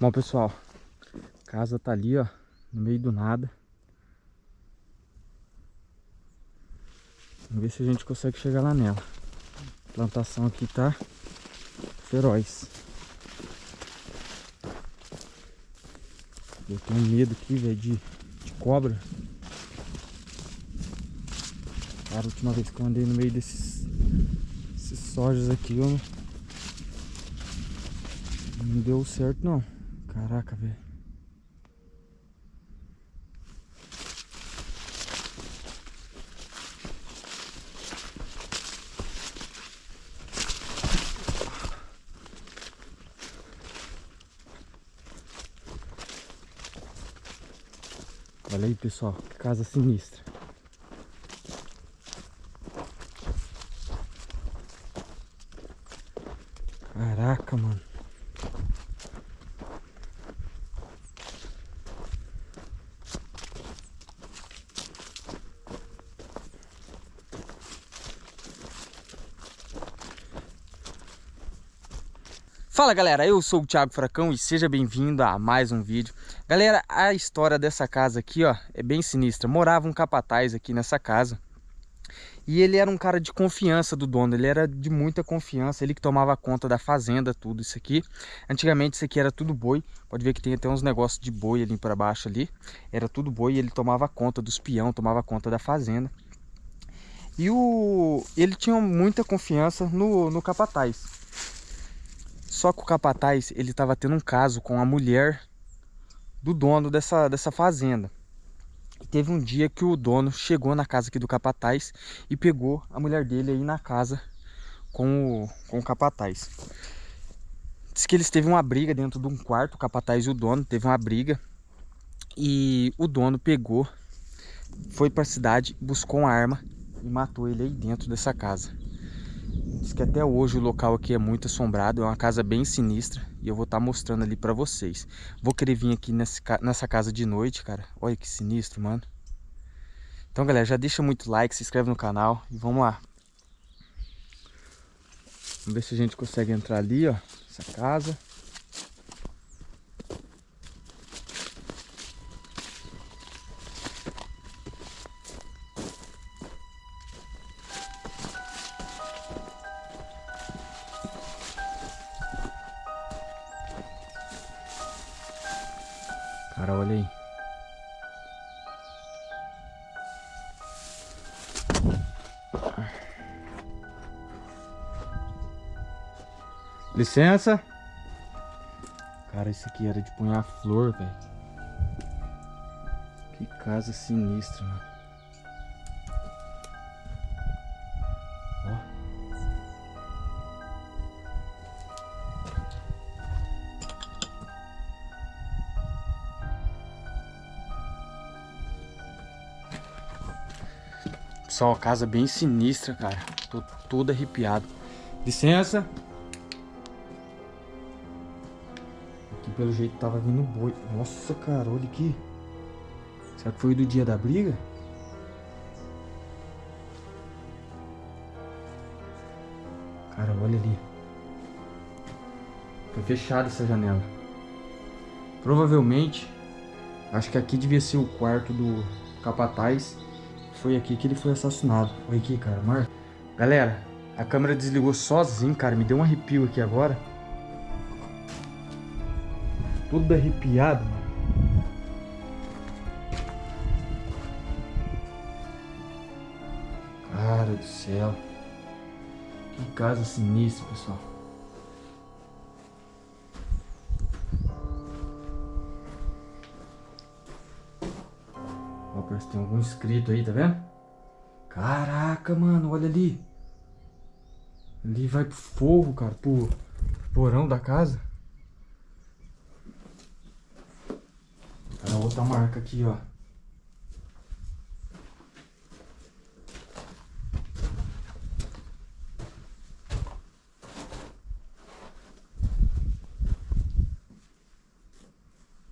Bom, pessoal, a casa tá ali, ó, no meio do nada. Vamos ver se a gente consegue chegar lá nela. A plantação aqui tá feroz. Eu tenho medo aqui, velho, de, de cobra. Cara, a última vez que eu andei no meio desses, desses sojas aqui, eu não, não deu certo não. Caraca, velho. Olha aí, pessoal, que casa sinistra. Caraca, mano. Fala galera, eu sou o Thiago Fracão e seja bem-vindo a mais um vídeo. Galera, a história dessa casa aqui, ó, é bem sinistra. Morava um capataz aqui nessa casa. E ele era um cara de confiança do dono, ele era de muita confiança, ele que tomava conta da fazenda, tudo isso aqui. Antigamente isso aqui era tudo boi, pode ver que tem até uns negócios de boi ali para baixo ali. Era tudo boi e ele tomava conta dos peão, tomava conta da fazenda. E o... ele tinha muita confiança no, no capataz. Só que o capataz, ele estava tendo um caso com a mulher do dono dessa, dessa fazenda. E teve um dia que o dono chegou na casa aqui do capataz e pegou a mulher dele aí na casa com o, com o capataz. Diz que eles teve uma briga dentro de um quarto, o capataz e o dono teve uma briga. E o dono pegou, foi para a cidade, buscou uma arma e matou ele aí dentro dessa casa. Diz que até hoje o local aqui é muito assombrado, é uma casa bem sinistra e eu vou estar tá mostrando ali pra vocês. Vou querer vir aqui nessa casa de noite, cara. Olha que sinistro, mano. Então, galera, já deixa muito like, se inscreve no canal e vamos lá. Vamos ver se a gente consegue entrar ali, ó, essa casa. Cara, olha aí. Licença. Cara, isso aqui era de punhar flor, velho. Que casa sinistra, mano. Pessoal, casa bem sinistra, cara. Tô todo arrepiado. Licença. Aqui pelo jeito tava vindo boi. Nossa, cara, olha aqui. Será que foi do dia da briga? Cara, olha ali. Foi fechada essa janela. Provavelmente, acho que aqui devia ser o quarto do capataz foi aqui que ele foi assassinado. Olha aqui, cara, Mar. Galera, a câmera desligou sozinho, cara. Me deu um arrepio aqui agora. Tudo arrepiado, mano. Cara do céu. Que casa sinistra, pessoal. Que tem algum inscrito aí, tá vendo? Caraca, mano, olha ali. Ali vai pro forro, cara, pro porão da casa. Cara, outra marca aqui, ó.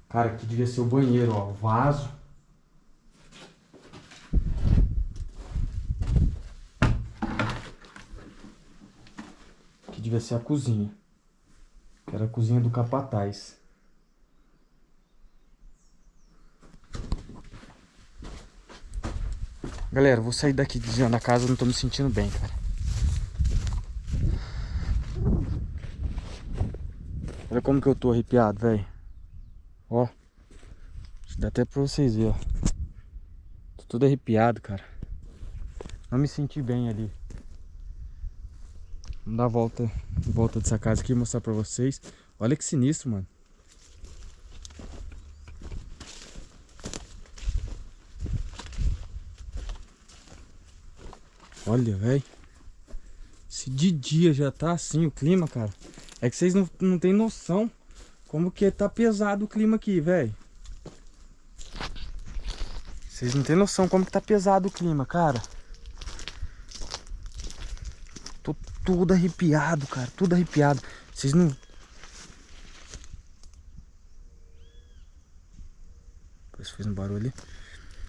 Cara, aqui devia ser o banheiro, ó. Vaso. descer assim, a cozinha, que era a cozinha do capataz. Galera, vou sair daqui da casa, não tô me sentindo bem, cara. Olha como que eu tô arrepiado, velho. Ó. Dá até pra vocês verem, ó. Tô todo arrepiado, cara. Não me senti bem ali. Vamos dar a volta, volta dessa casa aqui e mostrar pra vocês. Olha que sinistro, mano. Olha, velho. Se de dia já tá assim o clima, cara. É que vocês não, não tem noção como que tá pesado o clima aqui, velho. Vocês não tem noção como que tá pesado o clima, cara. Tô tudo arrepiado, cara. Tudo arrepiado. Vocês não... Parece fez um barulho ali.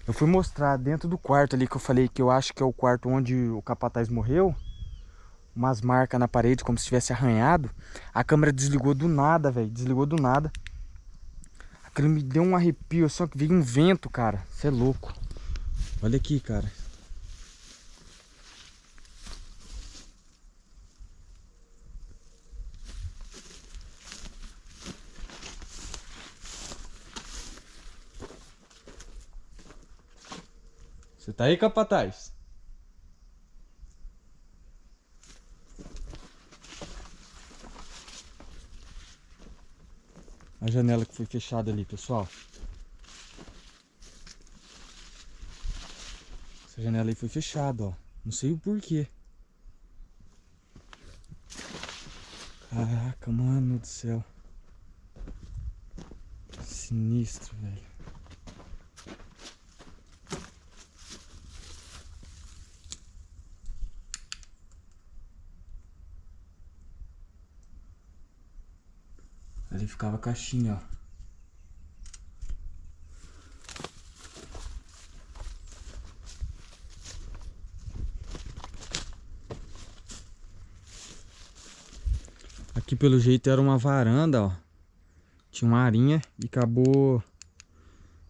Eu fui mostrar dentro do quarto ali que eu falei que eu acho que é o quarto onde o capataz morreu. Umas marcas na parede como se tivesse arranhado. A câmera desligou do nada, velho. Desligou do nada. Aquilo me deu um arrepio, só que veio um vento, cara. Você é louco. Olha aqui, cara. Tá aí, capataz? A janela que foi fechada ali, pessoal. Essa janela aí foi fechada, ó. Não sei o porquê. Caraca, mano do céu. Sinistro, velho. Ali ficava a caixinha, ó. Aqui pelo jeito era uma varanda, ó. Tinha uma arinha e acabou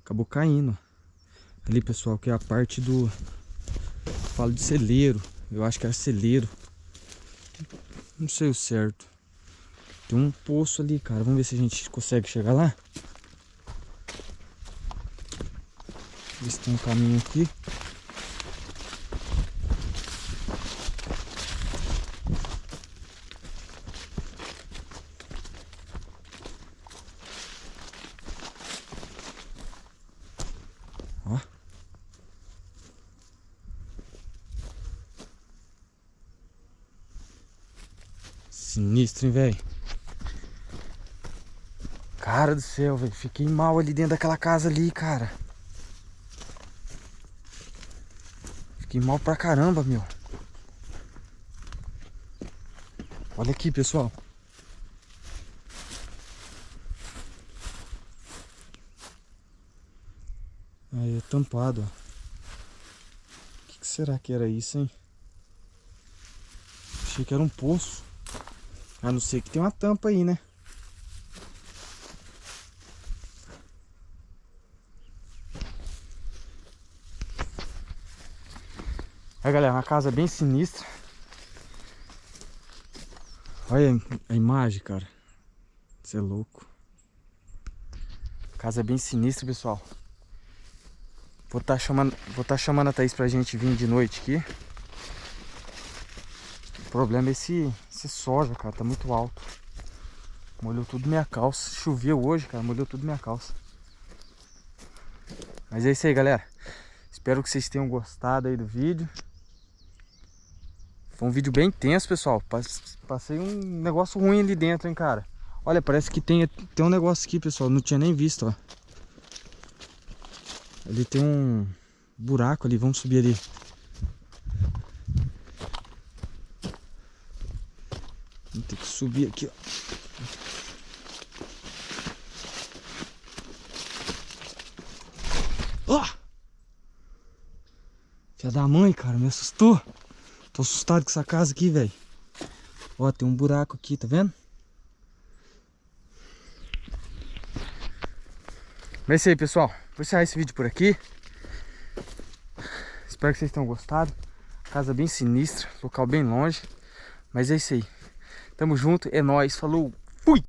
acabou caindo. Ali, pessoal, que é a parte do falo de celeiro. Eu acho que era celeiro. Não sei o certo. Tem um poço ali, cara. Vamos ver se a gente consegue chegar lá. Ver se tem um caminho aqui. Ó. Sinistro, hein, velho? Cara do céu, velho. Fiquei mal ali dentro daquela casa ali, cara. Fiquei mal pra caramba, meu. Olha aqui, pessoal. Aí, é tampado, ó. O que, que será que era isso, hein? Achei que era um poço. A não ser que tem uma tampa aí, né? Aí galera, uma casa bem sinistra. Olha a imagem, cara. Você é louco. Casa bem sinistra, pessoal. Vou estar tá chamando, vou tá chamando a Thaís pra gente vir de noite aqui. O problema é esse, esse soja, cara. Tá muito alto. Molhou tudo minha calça. Choveu hoje, cara. Molhou tudo minha calça. Mas é isso aí, galera. Espero que vocês tenham gostado aí do vídeo. Foi um vídeo bem tenso, pessoal. Passei um negócio ruim ali dentro, hein, cara. Olha, parece que tem, tem um negócio aqui, pessoal. Não tinha nem visto, ó. Ali tem um buraco ali. Vamos subir ali. Vamos ter que subir aqui, ó. Ó! Filha da mãe, cara. Me assustou. Tô assustado com essa casa aqui, velho. Ó, tem um buraco aqui, tá vendo? Mas é isso aí, pessoal. Vou encerrar esse vídeo por aqui. Espero que vocês tenham gostado. Casa bem sinistra, local bem longe. Mas é isso aí. Tamo junto, é nóis, falou, fui!